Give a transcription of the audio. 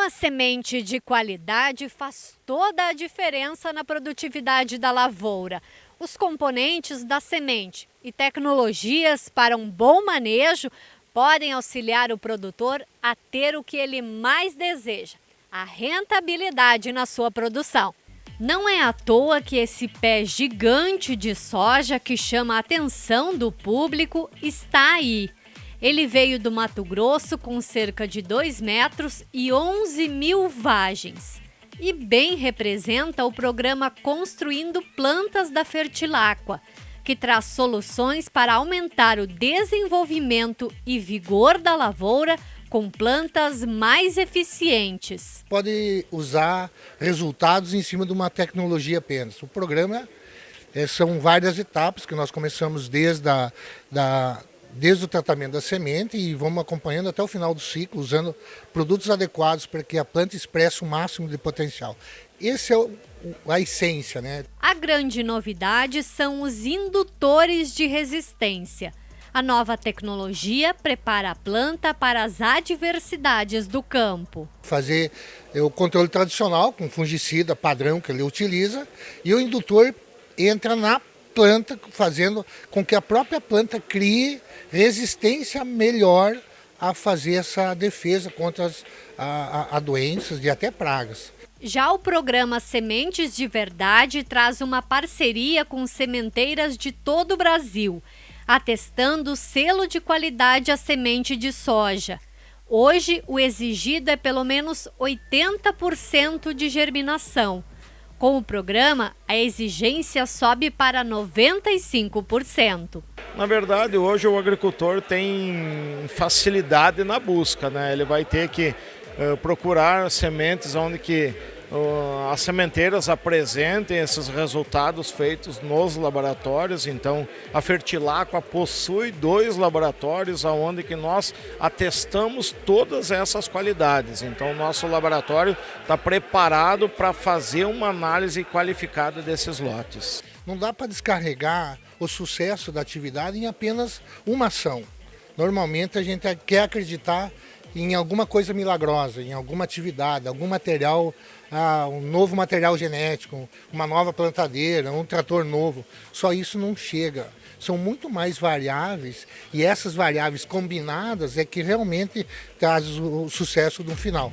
Uma semente de qualidade faz toda a diferença na produtividade da lavoura. Os componentes da semente e tecnologias para um bom manejo podem auxiliar o produtor a ter o que ele mais deseja, a rentabilidade na sua produção. Não é à toa que esse pé gigante de soja que chama a atenção do público está aí. Ele veio do Mato Grosso com cerca de 2 metros e 11 mil vagens. E bem representa o programa Construindo Plantas da Fertilacqua, que traz soluções para aumentar o desenvolvimento e vigor da lavoura com plantas mais eficientes. Pode usar resultados em cima de uma tecnologia apenas. O programa é, são várias etapas que nós começamos desde, a, da, desde o tratamento da semente e vamos acompanhando até o final do ciclo, usando produtos adequados para que a planta expresse o máximo de potencial. Esse é o, a essência, né? A grande novidade são os indutores de resistência. A nova tecnologia prepara a planta para as adversidades do campo. Fazer o controle tradicional com fungicida padrão que ele utiliza e o indutor entra na planta, fazendo com que a própria planta crie resistência melhor a fazer essa defesa contra as a, a, doenças e até pragas. Já o programa Sementes de Verdade traz uma parceria com sementeiras de todo o Brasil atestando o selo de qualidade à semente de soja. Hoje, o exigido é pelo menos 80% de germinação. Com o programa, a exigência sobe para 95%. Na verdade, hoje o agricultor tem facilidade na busca, né? Ele vai ter que uh, procurar sementes onde que as sementeiras apresentem esses resultados feitos nos laboratórios. Então, a Fertilacqua possui dois laboratórios onde que nós atestamos todas essas qualidades. Então, o nosso laboratório está preparado para fazer uma análise qualificada desses lotes. Não dá para descarregar o sucesso da atividade em apenas uma ação. Normalmente a gente quer acreditar em alguma coisa milagrosa, em alguma atividade, algum material, ah, um novo material genético, uma nova plantadeira, um trator novo. Só isso não chega. São muito mais variáveis e essas variáveis combinadas é que realmente traz o sucesso no final.